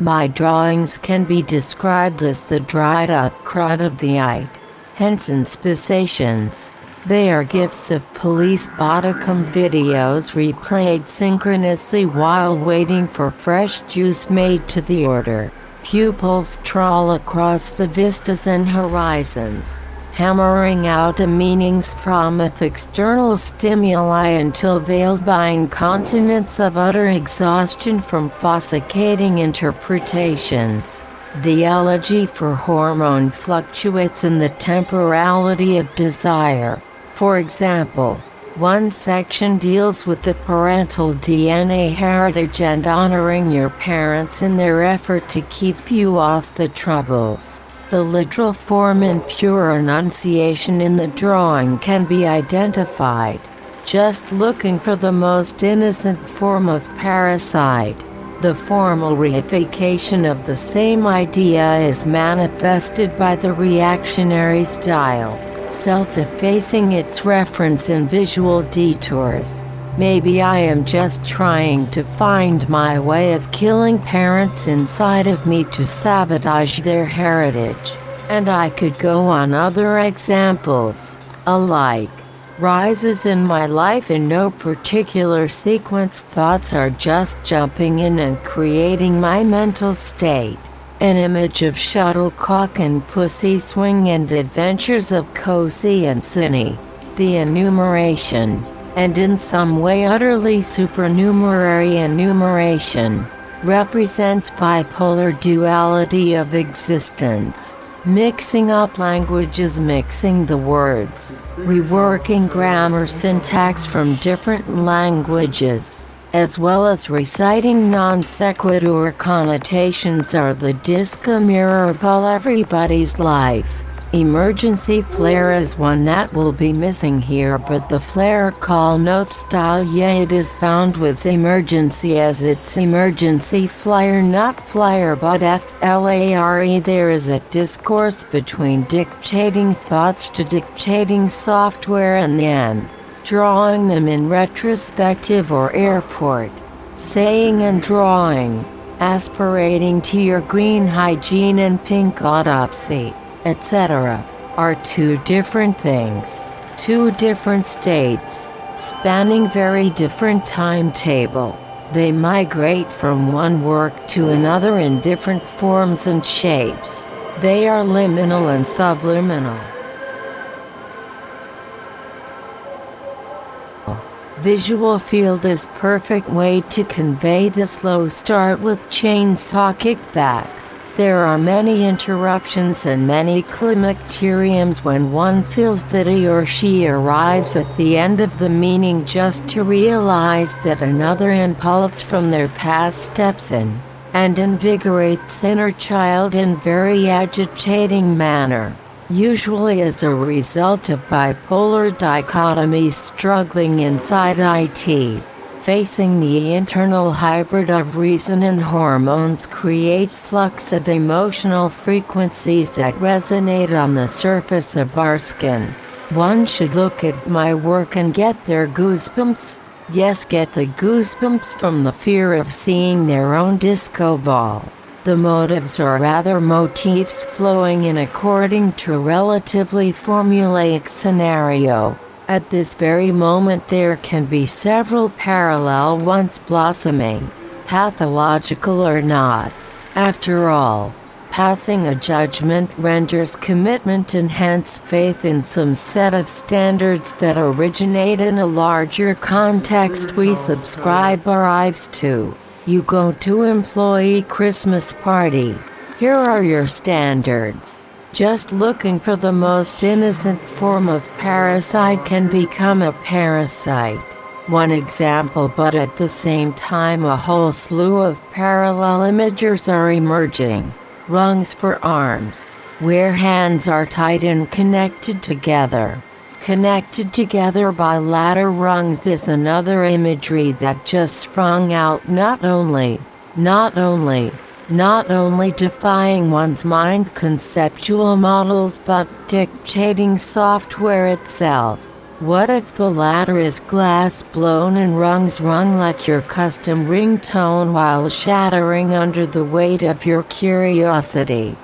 My drawings can be described as the dried up crud of the eye. Hence inspissations. They are gifts of police bodycam videos replayed synchronously while waiting for fresh juice made to the order. Pupils trawl across the vistas and horizons hammering out the meanings from external stimuli until veiled by incontinence of utter exhaustion from fossecating interpretations. The elegy for hormone fluctuates in the temporality of desire. For example, one section deals with the parental DNA heritage and honoring your parents in their effort to keep you off the troubles. The literal form and pure enunciation in the drawing can be identified, just looking for the most innocent form of parasite. The formal reification of the same idea is manifested by the reactionary style, self-effacing its reference in visual detours. Maybe I am just trying to find my way of killing parents inside of me to sabotage their heritage. And I could go on other examples, alike. Rises in my life in no particular sequence thoughts are just jumping in and creating my mental state. An image of shuttlecock and pussy swing and adventures of cozy and Cinny. The enumeration and in some way utterly supernumerary enumeration, represents bipolar duality of existence. Mixing up languages mixing the words, reworking grammar syntax from different languages, as well as reciting non sequitur connotations are the disco mirror of everybody's life. Emergency flare is one that will be missing here but the flare call note style yeah it is found with emergency as its emergency flyer not flyer but FLARE there is a discourse between dictating thoughts to dictating software and then drawing them in retrospective or airport, saying and drawing, aspirating to your green hygiene and pink autopsy etc., are two different things, two different states, spanning very different timetable. They migrate from one work to another in different forms and shapes. They are liminal and subliminal. Visual field is perfect way to convey the slow start with chainsaw kickback. There are many interruptions and many climacteriums when one feels that he or she arrives at the end of the meaning just to realize that another impulse from their past steps in and invigorates inner child in very agitating manner, usually as a result of bipolar dichotomy struggling inside IT facing the internal hybrid of reason and hormones create flux of emotional frequencies that resonate on the surface of our skin. One should look at my work and get their goosebumps. Yes, get the goosebumps from the fear of seeing their own disco ball. The motives are rather motifs flowing in according to relatively formulaic scenario. At this very moment there can be several parallel ones blossoming, pathological or not. After all, passing a judgment renders commitment and hence faith in some set of standards that originate in a larger context we subscribe our lives to. You go to employee Christmas party. Here are your standards just looking for the most innocent form of parasite can become a parasite. One example but at the same time a whole slew of parallel imagers are emerging. Rungs for arms, where hands are tied and connected together. Connected together by ladder rungs is another imagery that just sprung out not only, not only, not only defying one's mind conceptual models but dictating software itself. What if the latter is glass blown and rungs rung like your custom ringtone while shattering under the weight of your curiosity?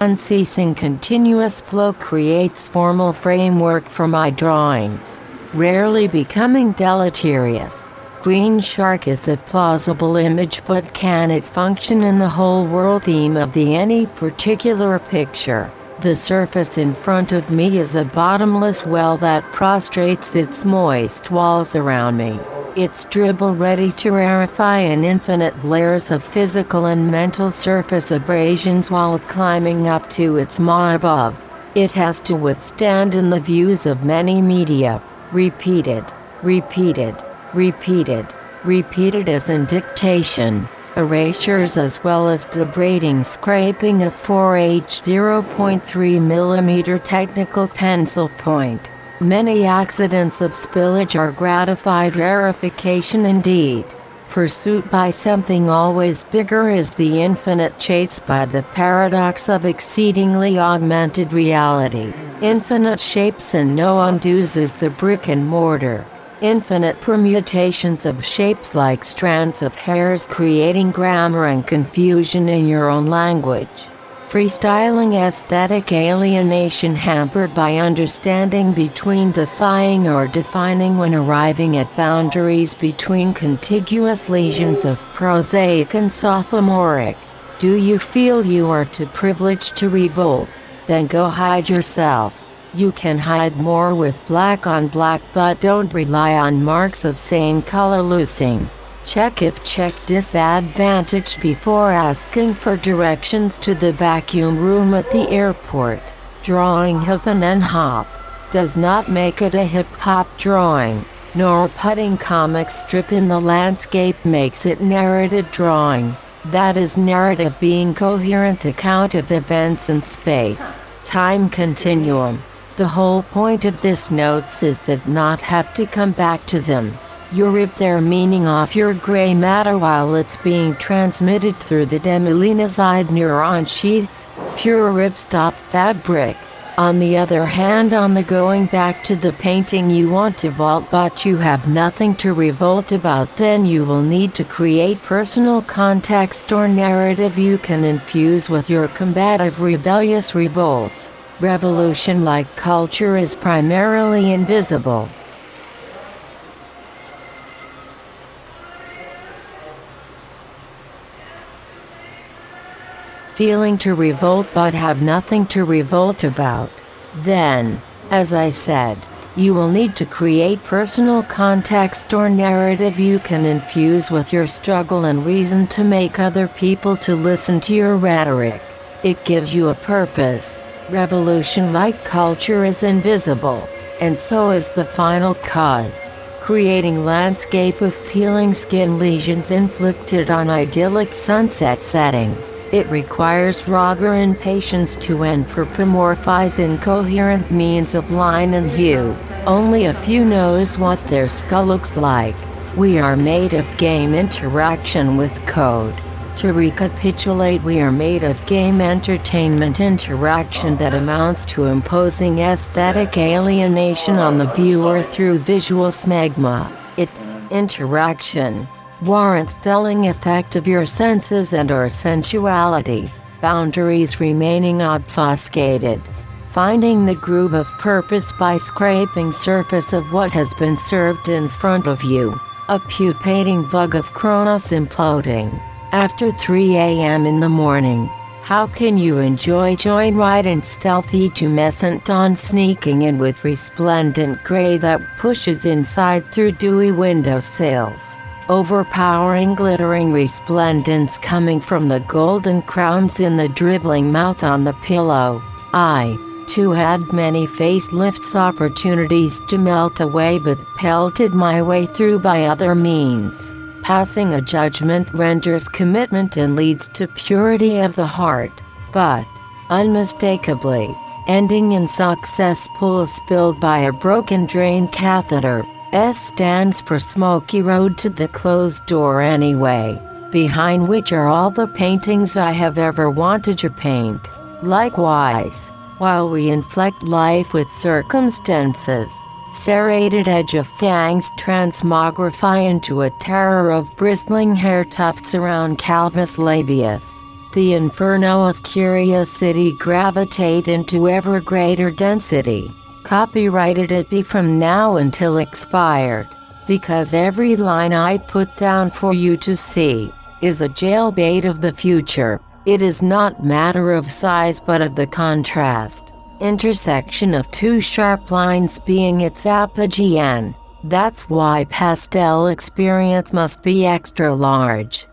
Unceasing continuous flow creates formal framework for my drawings, rarely becoming deleterious. Green shark is a plausible image but can it function in the whole world theme of the any particular picture? The surface in front of me is a bottomless well that prostrates its moist walls around me. Its dribble ready to rarefy in infinite layers of physical and mental surface abrasions while climbing up to its maw above. It has to withstand in the views of many media. Repeated, repeated, repeated, repeated as in dictation erasures as well as debrading scraping of 4H 0.3 mm technical pencil point. Many accidents of spillage are gratified rarefication indeed. Pursuit by something always bigger is the infinite chase by the paradox of exceedingly augmented reality. Infinite shapes and no undos is the brick and mortar. Infinite permutations of shapes like strands of hairs creating grammar and confusion in your own language freestyling aesthetic alienation hampered by understanding between defying or defining when arriving at boundaries between contiguous lesions of prosaic and sophomoric. Do you feel you are too privileged to revolt? Then go hide yourself. You can hide more with black on black but don't rely on marks of same color loosing. Check if check disadvantage before asking for directions to the vacuum room at the airport. Drawing hip and then hop does not make it a hip-hop drawing, nor putting comic strip in the landscape makes it narrative drawing. That is narrative being coherent account of events in space, time continuum. The whole point of this notes is that not have to come back to them. You rip their meaning off your gray matter while it's being transmitted through the demyelinated neuron sheaths, pure ripstop fabric. On the other hand on the going back to the painting you want to vault but you have nothing to revolt about then you will need to create personal context or narrative you can infuse with your combative rebellious revolt. Revolution like culture is primarily invisible. feeling to revolt but have nothing to revolt about. Then, as I said, you will need to create personal context or narrative you can infuse with your struggle and reason to make other people to listen to your rhetoric. It gives you a purpose. Revolution-like culture is invisible, and so is the final cause creating landscape of peeling skin lesions inflicted on idyllic sunset setting. It requires raga and patience to anthropomorphize incoherent means of line and hue. Only a few knows what their skull looks like. We are made of game interaction with code. To recapitulate we are made of game entertainment interaction that amounts to imposing aesthetic alienation on the viewer through visual smegma. It, interaction, warrants dulling effect of your senses and or sensuality, boundaries remaining obfuscated. Finding the groove of purpose by scraping surface of what has been served in front of you. A pupating vug of Kronos imploding. After 3 a.m. in the morning, how can you enjoy joyride and stealthy tumescent dawn sneaking in with resplendent gray that pushes inside through dewy window sills? overpowering glittering resplendence coming from the golden crowns in the dribbling mouth on the pillow. I, too had many facelifts opportunities to melt away but pelted my way through by other means. Passing a judgment renders commitment and leads to purity of the heart, but, unmistakably, ending in success pool spilled by a broken drain catheter. S stands for Smoky Road to the Closed Door Anyway, behind which are all the paintings I have ever wanted to paint. Likewise, while we inflect life with circumstances, serrated edge of fangs transmogrify into a terror of bristling hair tufts around calvus labius. The inferno of curiosity gravitate into ever greater density. Copyrighted it be from now until expired. Because every line I put down for you to see is a jailbait of the future. It is not matter of size but of the contrast. Intersection of two sharp lines being its apogee That's why pastel experience must be extra large.